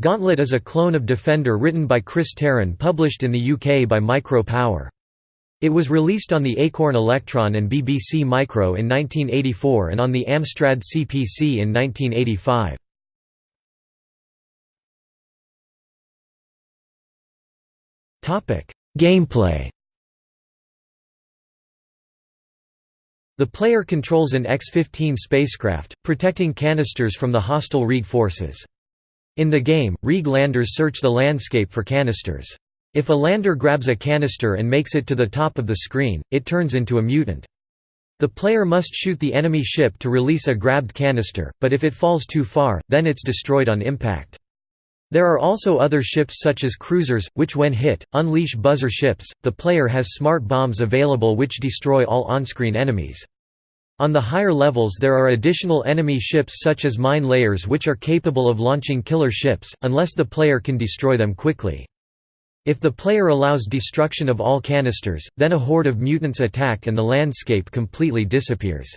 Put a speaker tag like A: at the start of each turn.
A: Gauntlet is a clone of Defender written by Chris Terran published in the UK by Micro Power. It was released on the Acorn Electron and BBC Micro in 1984 and on the Amstrad CPC in 1985. Gameplay The player controls an X-15 spacecraft, protecting canisters from the hostile Reg forces. In the game, Reg landers search the landscape for canisters. If a lander grabs a canister and makes it to the top of the screen, it turns into a mutant. The player must shoot the enemy ship to release a grabbed canister, but if it falls too far, then it's destroyed on impact. There are also other ships such as cruisers, which when hit, unleash buzzer ships. The player has smart bombs available which destroy all on-screen enemies. On the higher levels there are additional enemy ships such as mine layers which are capable of launching killer ships, unless the player can destroy them quickly. If the player allows destruction of all canisters, then a horde of mutants attack and the landscape completely disappears.